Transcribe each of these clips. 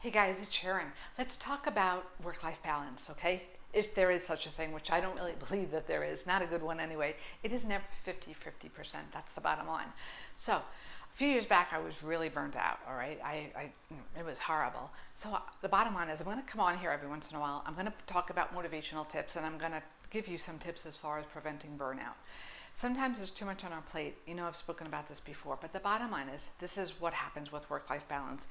Hey guys, it's Sharon. Let's talk about work-life balance, okay? If there is such a thing, which I don't really believe that there is, not a good one anyway, it is never 50 50%. That's the bottom line. So, a few years back, I was really burnt out, all right? I, I It was horrible. So, uh, the bottom line is, I'm going to come on here every once in a while. I'm going to talk about motivational tips and I'm going to give you some tips as far as preventing burnout. Sometimes there's too much on our plate. You know, I've spoken about this before, but the bottom line is this is what happens with work life balance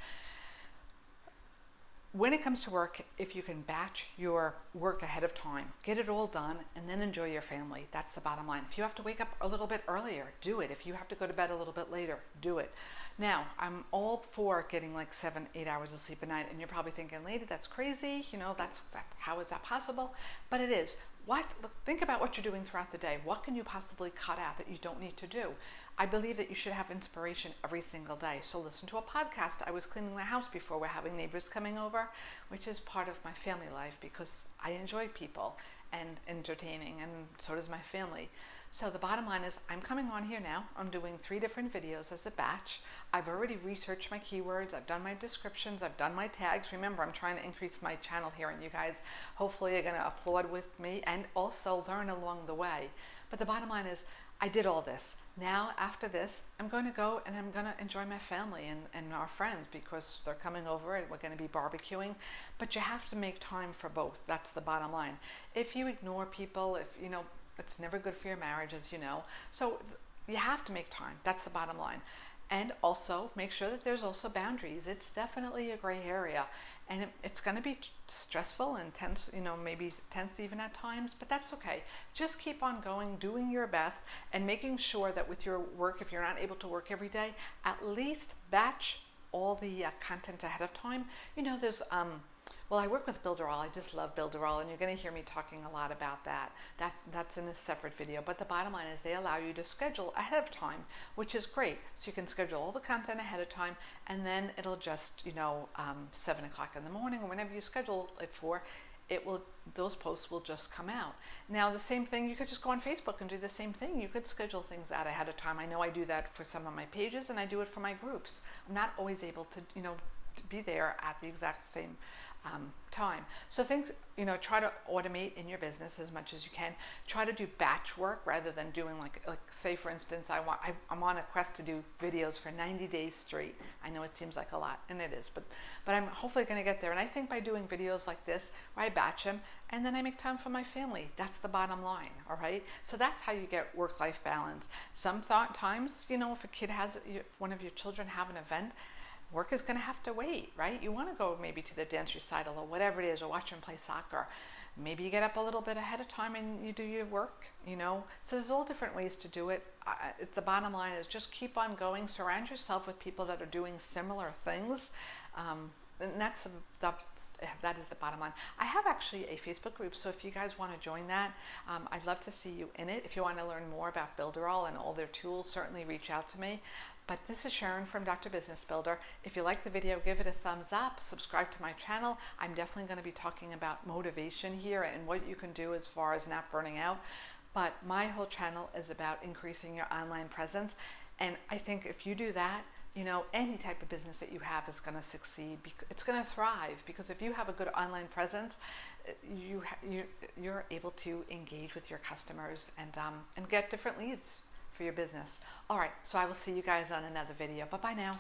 when it comes to work, if you can batch your work ahead of time, get it all done, and then enjoy your family. That's the bottom line. If you have to wake up a little bit earlier, do it. If you have to go to bed a little bit later, do it. Now, I'm all for getting like seven, eight hours of sleep a night, and you're probably thinking, lady, that's crazy. You know, that's that. How is that possible? But it is. What? Think about what you're doing throughout the day. What can you possibly cut out that you don't need to do? I believe that you should have inspiration every single day. So listen to a podcast. I was cleaning the house before. We're having neighbors coming over, which is part of my family life because I enjoy people and entertaining, and so does my family. So the bottom line is I'm coming on here now. I'm doing three different videos as a batch. I've already researched my keywords. I've done my descriptions. I've done my tags. Remember, I'm trying to increase my channel here and you guys hopefully are going to applaud with me and also learn along the way. But the bottom line is I did all this. Now, after this, I'm going to go and I'm going to enjoy my family and, and our friends because they're coming over and we're going to be barbecuing. But you have to make time for both. That's the bottom line. If you ignore people, if, you know, it's never good for your marriage, as you know. So you have to make time. That's the bottom line. And also make sure that there's also boundaries. It's definitely a gray area and it, it's going to be stressful and tense, you know, maybe tense even at times, but that's okay. Just keep on going, doing your best and making sure that with your work, if you're not able to work every day, at least batch all the uh, content ahead of time. You know, there's, um, well, I work with Builderall. I just love Builderall, and you're going to hear me talking a lot about that. That that's in a separate video. But the bottom line is they allow you to schedule ahead of time, which is great. So you can schedule all the content ahead of time, and then it'll just you know um, seven o'clock in the morning or whenever you schedule it for, it will those posts will just come out. Now the same thing, you could just go on Facebook and do the same thing. You could schedule things out ahead of time. I know I do that for some of my pages, and I do it for my groups. I'm not always able to you know be there at the exact same um, time. So think, you know, try to automate in your business as much as you can. Try to do batch work rather than doing like, like say for instance, I want, I, I'm on a quest to do videos for 90 days straight. I know it seems like a lot and it is, but, but I'm hopefully going to get there. And I think by doing videos like this, where I batch them and then I make time for my family. That's the bottom line. All right. So that's how you get work-life balance. Some thought times, you know, if a kid has, if one of your children have an event, work is going to have to wait, right? You want to go maybe to the dance recital or whatever it is, or watch them play soccer. Maybe you get up a little bit ahead of time and you do your work, you know? So there's all different ways to do it. it's the bottom line is just keep on going. Surround yourself with people that are doing similar things. Um, and that's the, that's, that is the bottom line. I have actually a Facebook group, so if you guys want to join that, um, I'd love to see you in it. If you want to learn more about Builderall and all their tools, certainly reach out to me. But this is Sharon from Dr. Business Builder. If you like the video, give it a thumbs up, subscribe to my channel. I'm definitely going to be talking about motivation here and what you can do as far as not burning out. But my whole channel is about increasing your online presence. And I think if you do that, you know, any type of business that you have is going to succeed. It's going to thrive because if you have a good online presence, you, you you're able to engage with your customers and um, and get different leads for your business. All right, so I will see you guys on another video. Bye-bye now.